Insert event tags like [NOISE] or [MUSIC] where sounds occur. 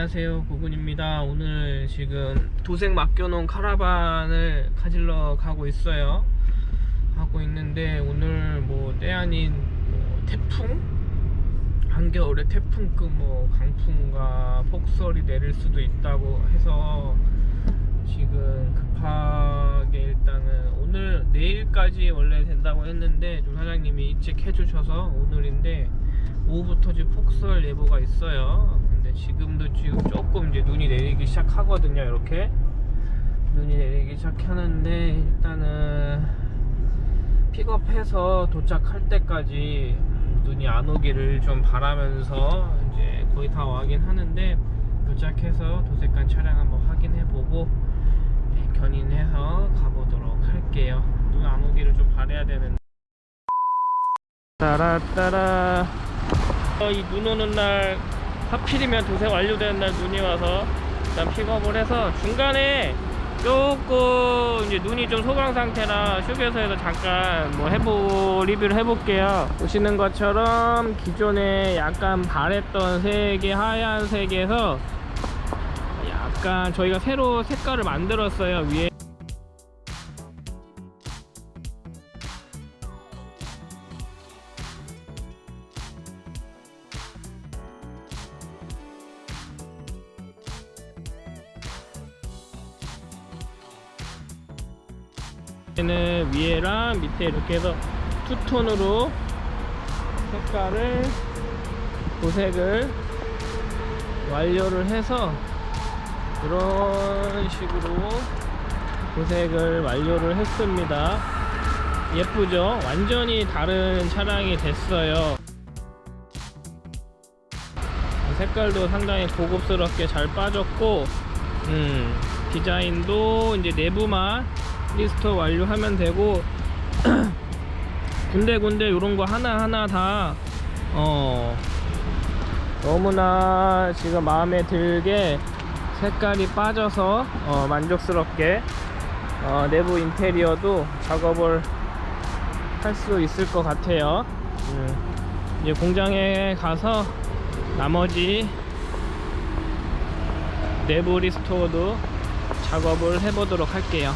안녕하세요. 고군입니다. 오늘 지금 도색 맡겨놓은 카라반을 가질러 가고 있어요. 하고 있는데 오늘 뭐 때 아닌 뭐 태풍? 한겨울에 태풍급 뭐 강풍과 폭설이 내릴 수도 있다고 해서 지금 일단은 오늘 내일까지 원래 된다고 했는데 좀 사장님이 일찍 해주셔서 오늘인데 오후부터 지금 폭설 예보가 있어요. 근데 지금도 지금 조금 이제 눈이 내리기 시작하거든요. 이렇게 눈이 내리기 시작하는데 일단은 픽업해서 도착할 때까지 눈이 안 오기를 좀 바라면서 이제 거의 다 와긴 하는데 도착해서 도색한 차량 한번 확인해보고 네, 견인해서 가보도록 할게요. 눈 안 오기를 좀 바래야 되는데. 따라따라. 어, 이눈 오는 날 하필이면 도색 완료되는 날 눈이 와서 일단 픽업을 해서 중간에 조금 이제 눈이 좀 소강 상태라 휴게소에서 잠깐 뭐 해보 리뷰를 해볼게요 보시는 것처럼 기존에 약간 바랬던 색이 하얀색에서 약간 저희가 새로 색깔을 만들었어요 위에. 얘는 위에랑 밑에 이렇게 해서 투톤으로 색깔을 도색을 완료를 해서 이런 식으로 도색을 완료를 했습니다. 예쁘죠? 완전히 다른 차량이 됐어요. 색깔도 상당히 고급스럽게 잘 빠졌고 음, 디자인도 이제 내부만 restore 완료하면 되고 [CLEARS THROAT] 군데군데 이런 거 하나하나 다 어, 너무나 지금 마음에 들게 색깔이 빠져서 어, 만족스럽게 어, 내부 인테리어도 작업을 할 수 있을 것 같아요. 음, 이제 공장에 가서 나머지 내부 리스토어도 작업을 해보도록 할게요